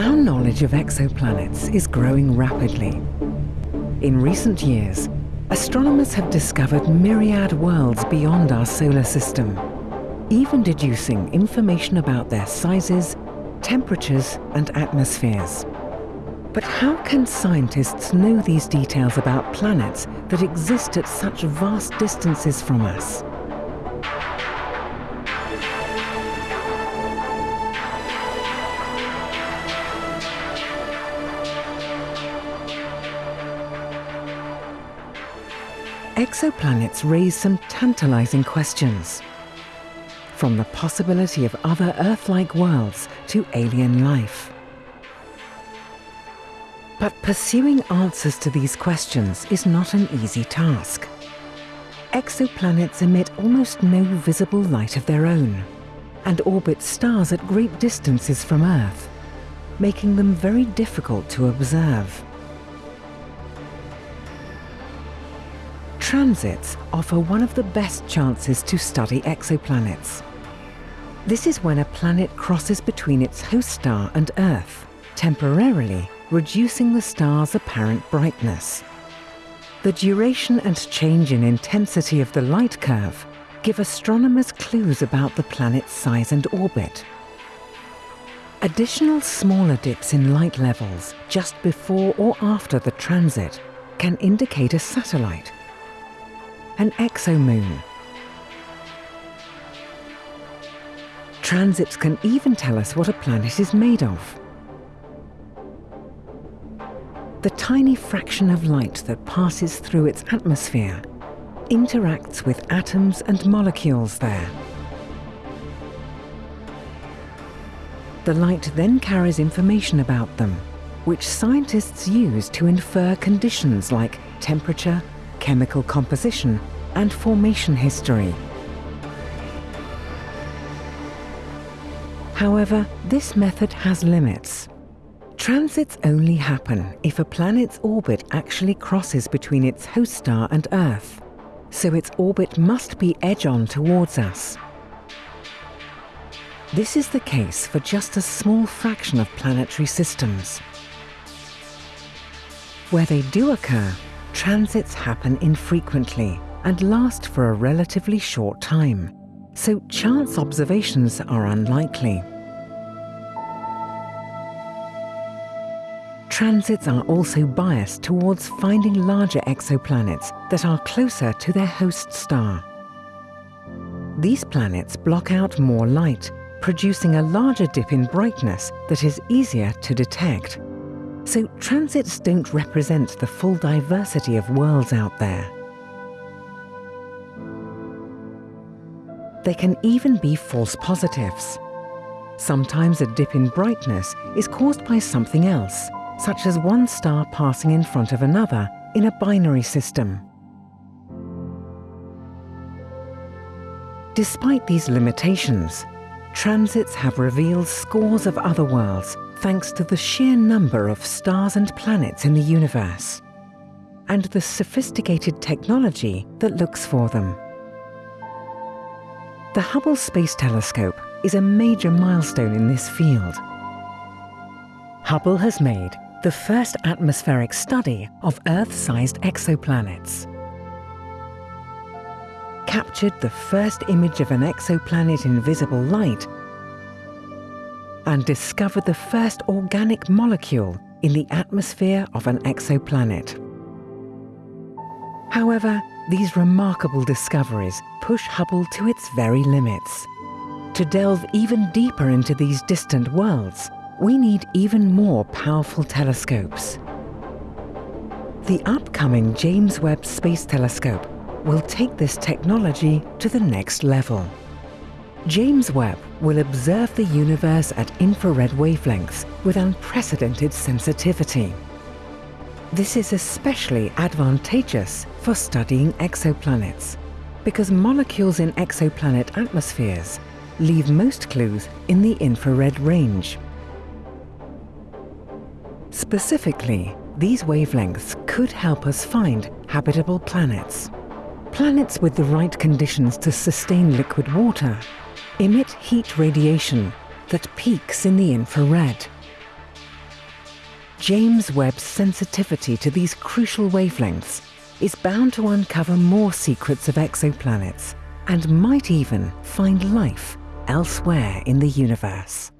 Our knowledge of exoplanets is growing rapidly. In recent years, astronomers have discovered myriad worlds beyond our solar system, even deducing information about their sizes, temperatures and atmospheres. But how can scientists know these details about planets that exist at such vast distances from us? Exoplanets raise some tantalizing questions. From the possibility of other Earth-like worlds to alien life. But pursuing answers to these questions is not an easy task. Exoplanets emit almost no visible light of their own and orbit stars at great distances from Earth, making them very difficult to observe. Transits offer one of the best chances to study exoplanets. This is when a planet crosses between its host star and Earth, temporarily reducing the star's apparent brightness. The duration and change in intensity of the light curve give astronomers clues about the planet's size and orbit. Additional smaller dips in light levels just before or after the transit can indicate a satellite, an exomoon. Transits can even tell us what a planet is made of. The tiny fraction of light that passes through its atmosphere interacts with atoms and molecules there. The light then carries information about them, which scientists use to infer conditions like temperature, chemical composition, and formation history. However, this method has limits. Transits only happen if a planet's orbit actually crosses between its host star and Earth, so its orbit must be edge-on towards us. This is the case for just a small fraction of planetary systems. Where they do occur, transits happen infrequently and last for a relatively short time, so chance observations are unlikely. Transits are also biased towards finding larger exoplanets that are closer to their host star. These planets block out more light, producing a larger dip in brightness that is easier to detect. So transits don't represent the full diversity of worlds out there. They can even be false positives. Sometimes a dip in brightness is caused by something else, such as one star passing in front of another in a binary system. Despite these limitations, transits have revealed scores of other worlds thanks to the sheer number of stars and planets in the universe, and the sophisticated technology that looks for them. The Hubble Space Telescope is a major milestone in this field. Hubble has made the first atmospheric study of Earth-sized exoplanets. Captured the first image of an exoplanet in visible light and discovered the first organic molecule in the atmosphere of an exoplanet. However, these remarkable discoveries push Hubble to its very limits. To delve even deeper into these distant worlds, we need even more powerful telescopes. The upcoming James Webb Space Telescope will take this technology to the next level. James Webb will observe the universe at infrared wavelengths with unprecedented sensitivity. This is especially advantageous for studying exoplanets because molecules in exoplanet atmospheres leave most clues in the infrared range. Specifically, these wavelengths could help us find habitable planets. Planets with the right conditions to sustain liquid water emit heat radiation that peaks in the infrared. James Webb's sensitivity to these crucial wavelengths is bound to uncover more secrets of exoplanets and might even find life elsewhere in the universe.